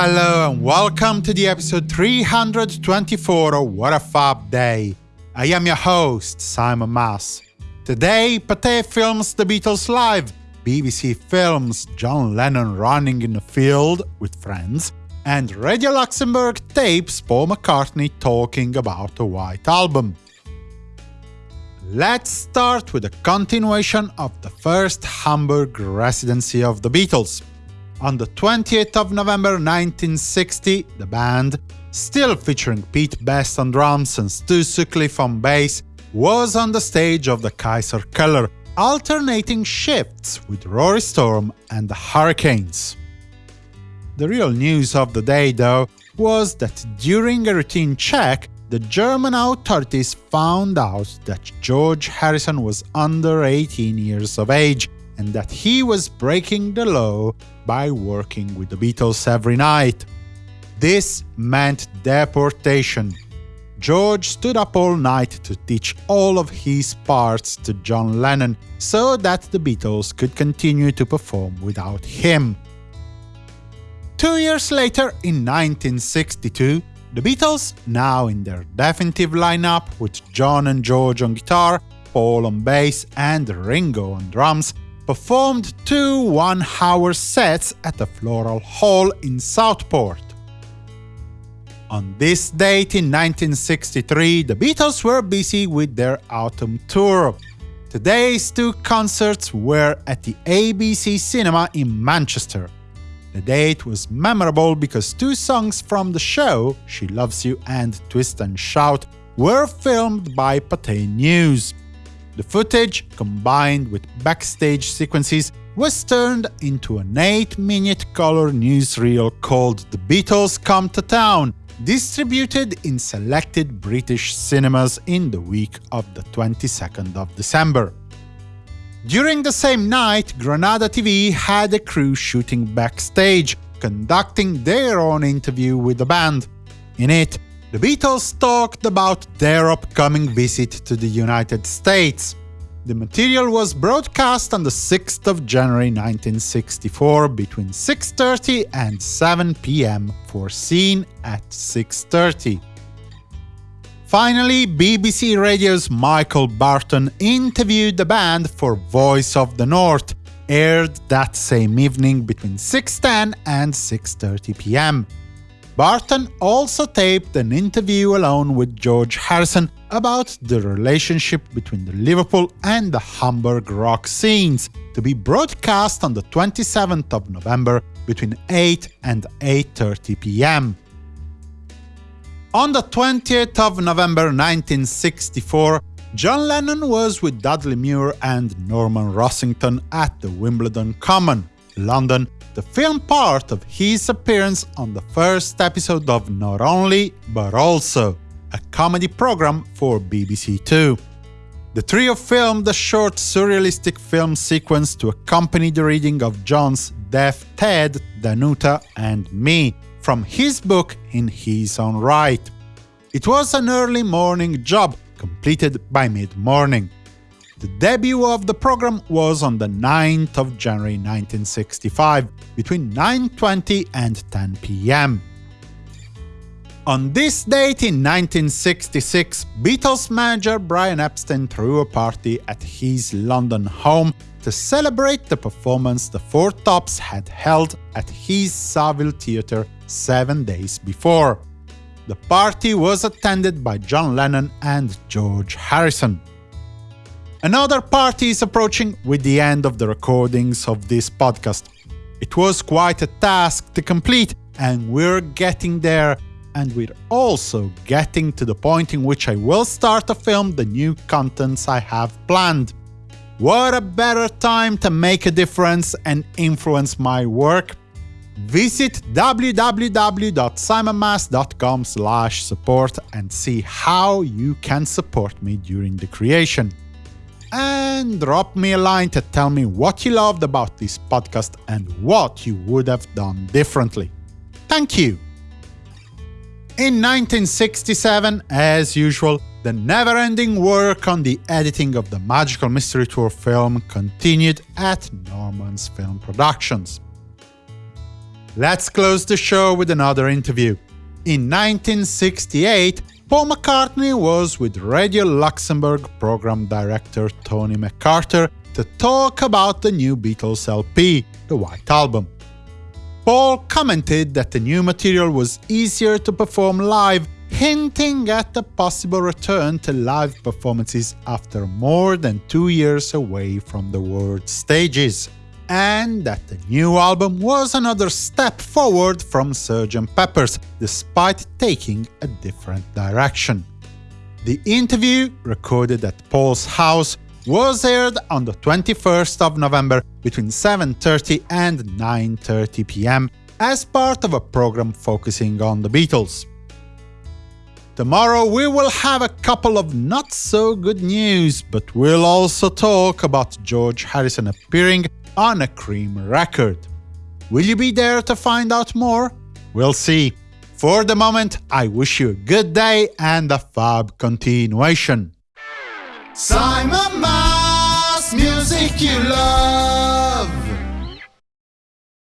Hello and welcome to the episode 324 of What a Fab Day. I am your host, Simon Mas. Today, Pathé films The Beatles live, BBC films John Lennon running in the field with friends, and Radio Luxembourg tapes Paul McCartney talking about the White Album. Let's start with a continuation of the first Hamburg residency of the Beatles. On the 28th of November 1960, the band, still featuring Pete Best on drums and Stu Sutcliffe on bass, was on the stage of the Kaiser Keller, alternating shifts with Rory Storm and the Hurricanes. The real news of the day, though, was that during a routine check, the German authorities found out that George Harrison was under 18 years of age and that he was breaking the law by working with the Beatles every night. This meant deportation. George stood up all night to teach all of his parts to John Lennon so that the Beatles could continue to perform without him. Two years later, in 1962, the Beatles, now in their definitive lineup with John and George on guitar, Paul on bass and Ringo on drums, performed two one-hour sets at the Floral Hall in Southport. On this date in 1963, the Beatles were busy with their autumn tour. Today's two concerts were at the ABC Cinema in Manchester. The date was memorable because two songs from the show, She Loves You and Twist and Shout, were filmed by Pathé News. The footage, combined with backstage sequences, was turned into an 8-minute color newsreel called The Beatles Come to Town, distributed in selected British cinemas in the week of the 22nd of December. During the same night, Granada TV had a crew shooting backstage, conducting their own interview with the band. In it, the Beatles talked about their upcoming visit to the United States. The material was broadcast on the 6th of January 1964 between 6.30 and 7 pm, foreseen at 6.30. Finally, BBC Radio's Michael Barton interviewed the band for Voice of the North, aired that same evening between 6.10 and 6.30 pm. Barton also taped an interview alone with George Harrison about the relationship between the Liverpool and the Hamburg rock scenes, to be broadcast on the 27th of November between 8 and 8.30 pm. On the 20th of November 1964, John Lennon was with Dudley Moore and Norman Rossington at the Wimbledon Common, London, the film part of his appearance on the first episode of Not Only, But Also, a comedy program for BBC Two. The trio filmed a short surrealistic film sequence to accompany the reading of John's Deaf Ted, Danoota and Me from his book In His Own Right. It was an early morning job, completed by mid-morning. The debut of the program was on the 9th of January 1965, between 9.20 and 10 pm. On this date in 1966, Beatles manager Brian Epstein threw a party at his London home to celebrate the performance the Four Tops had held at his Savile Theatre seven days before. The party was attended by John Lennon and George Harrison. Another party is approaching with the end of the recordings of this podcast. It was quite a task to complete, and we're getting there, and we're also getting to the point in which I will start to film the new contents I have planned. What a better time to make a difference and influence my work? Visit www.simonmas.com support and see how you can support me during the creation and drop me a line to tell me what you loved about this podcast and what you would have done differently. Thank you! In 1967, as usual, the never-ending work on the editing of the Magical Mystery Tour film continued at Norman's Film Productions. Let's close the show with another interview. In 1968, Paul McCartney was with Radio Luxembourg program director Tony Macarthur to talk about the new Beatles LP, The White Album. Paul commented that the new material was easier to perform live, hinting at a possible return to live performances after more than two years away from the world stages and that the new album was another step forward from Sgt. Pepper's, despite taking a different direction. The interview, recorded at Paul's house, was aired on the 21st of November between 7.30 and 9.30 pm as part of a program focusing on the Beatles. Tomorrow we will have a couple of not-so-good news, but we'll also talk about George Harrison appearing on a Cream record. Will you be there to find out more? We'll see. For the moment, I wish you a good day and a fab continuation. Simon Mas, music you love.